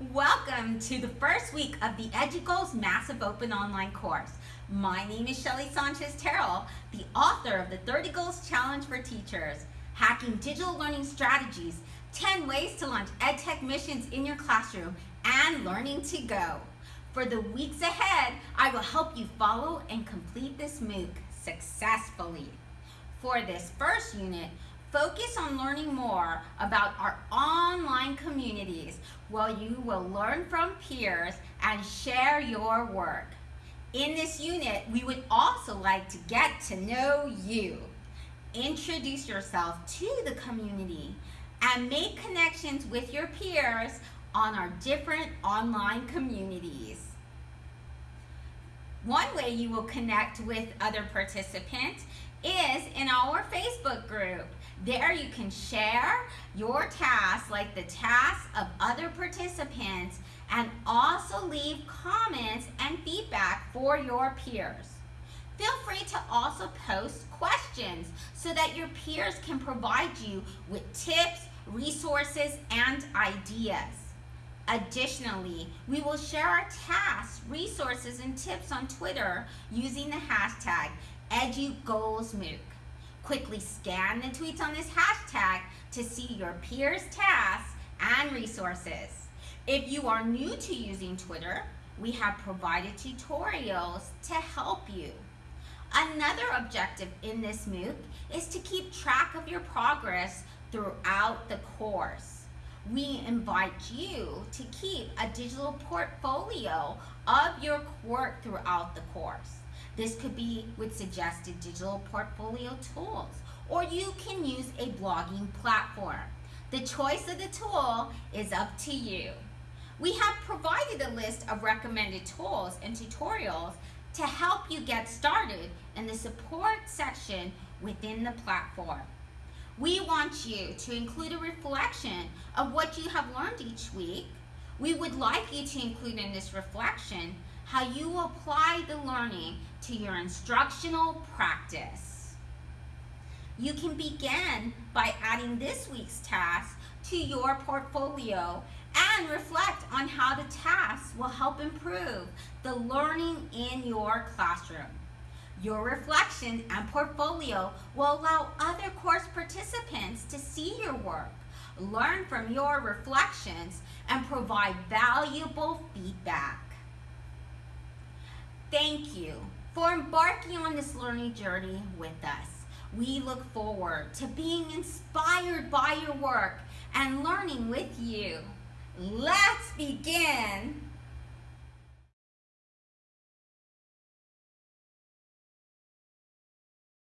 Welcome to the first week of the EduGoals Massive Open Online course. My name is Shelly Sanchez Terrell, the author of the 30 Goals Challenge for Teachers, Hacking Digital Learning Strategies, 10 Ways to Launch EdTech Missions in Your Classroom, and Learning to Go. For the weeks ahead, I will help you follow and complete this MOOC successfully. For this first unit, Focus on learning more about our online communities while you will learn from peers and share your work. In this unit, we would also like to get to know you. Introduce yourself to the community and make connections with your peers on our different online communities. One way you will connect with other participants is in our Facebook group. There you can share your tasks like the tasks of other participants and also leave comments and feedback for your peers. Feel free to also post questions so that your peers can provide you with tips, resources, and ideas. Additionally, we will share our tasks, resources, and tips on Twitter using the hashtag EduGoalsMOOC. Quickly scan the tweets on this hashtag to see your peers' tasks and resources. If you are new to using Twitter, we have provided tutorials to help you. Another objective in this MOOC is to keep track of your progress throughout the course. We invite you to keep a digital portfolio of your work throughout the course. This could be with suggested digital portfolio tools, or you can use a blogging platform. The choice of the tool is up to you. We have provided a list of recommended tools and tutorials to help you get started in the support section within the platform. We want you to include a reflection of what you have learned each week. We would like you to include in this reflection how you apply the learning to your instructional practice. You can begin by adding this week's task to your portfolio and reflect on how the tasks will help improve the learning in your classroom. Your reflection and portfolio will allow other course participants to see your work, learn from your reflections, and provide valuable feedback. Thank you for embarking on this learning journey with us. We look forward to being inspired by your work and learning with you. Let's begin